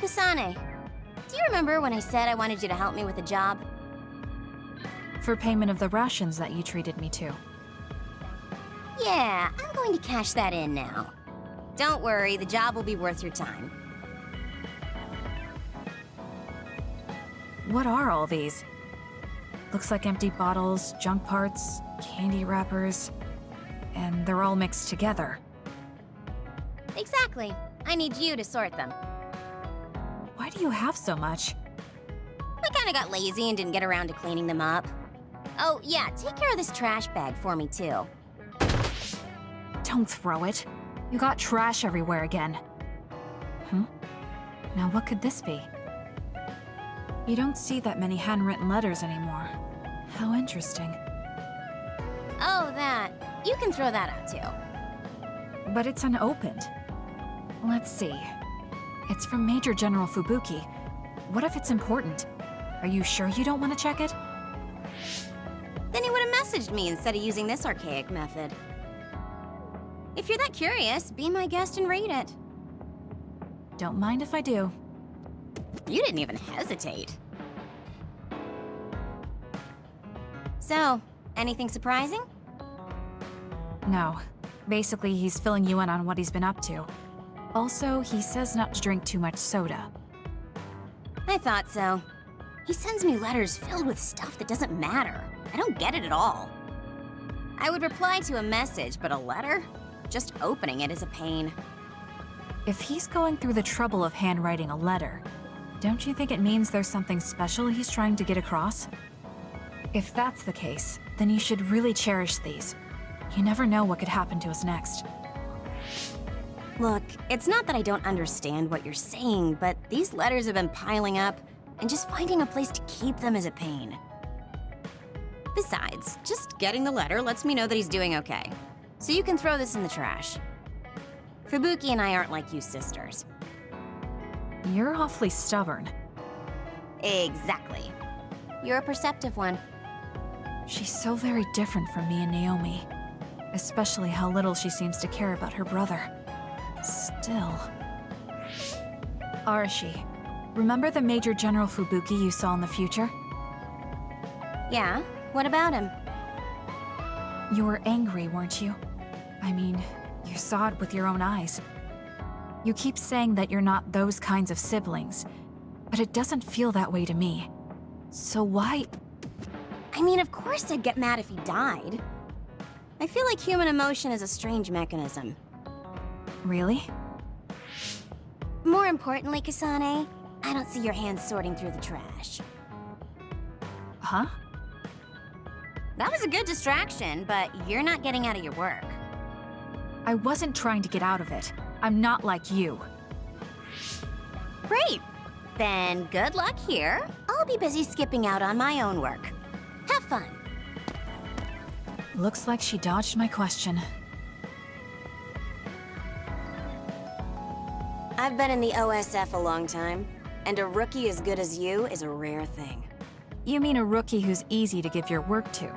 Kasane, do you remember when I said I wanted you to help me with a job? For payment of the rations that you treated me to. Yeah, I'm going to cash that in now. Don't worry, the job will be worth your time. What are all these? Looks like empty bottles, junk parts, candy wrappers, and they're all mixed together. Exactly. I need you to sort them. Why do you have so much? I kinda got lazy and didn't get around to cleaning them up. Oh, yeah, take care of this trash bag for me, too. Don't throw it. You got trash everywhere again. Hmm? Now what could this be? You don't see that many handwritten letters anymore. How interesting. Oh, that. You can throw that out, too. But it's unopened. Let's see. It's from Major General Fubuki. What if it's important? Are you sure you don't want to check it? Then he would have messaged me instead of using this archaic method. If you're that curious, be my guest and read it. Don't mind if I do. You didn't even hesitate. So, anything surprising? No. Basically, he's filling you in on what he's been up to. Also, he says not to drink too much soda. I thought so. He sends me letters filled with stuff that doesn't matter. I don't get it at all. I would reply to a message, but a letter? Just opening it is a pain. If he's going through the trouble of handwriting a letter, don't you think it means there's something special he's trying to get across? If that's the case, then you should really cherish these. You never know what could happen to us next. Look, it's not that I don't understand what you're saying, but these letters have been piling up, and just finding a place to keep them is a pain. Besides, just getting the letter lets me know that he's doing okay. So you can throw this in the trash. Fubuki and I aren't like you sisters. You're awfully stubborn. Exactly. You're a perceptive one. She's so very different from me and Naomi. Especially how little she seems to care about her brother. Still... Arashi, remember the Major General Fubuki you saw in the future? Yeah? What about him? You were angry, weren't you? I mean, you saw it with your own eyes. You keep saying that you're not those kinds of siblings, but it doesn't feel that way to me. So why... I mean, of course I'd get mad if he died. I feel like human emotion is a strange mechanism. Really? More importantly, Kasane, I don't see your hands sorting through the trash. Huh? That was a good distraction, but you're not getting out of your work. I wasn't trying to get out of it. I'm not like you. Great. Then good luck here. I'll be busy skipping out on my own work. Have fun. Looks like she dodged my question. I've been in the OSF a long time, and a rookie as good as you is a rare thing. You mean a rookie who's easy to give your work to?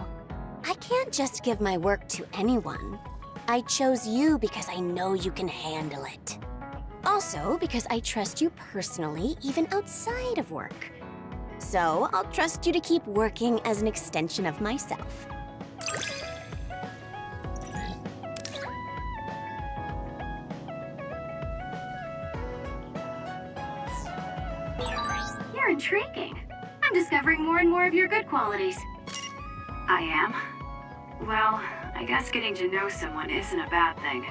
I can't just give my work to anyone. I chose you because I know you can handle it. Also, because I trust you personally, even outside of work. So, I'll trust you to keep working as an extension of myself. You're intriguing. I'm discovering more and more of your good qualities. I am? Well, I guess getting to know someone isn't a bad thing.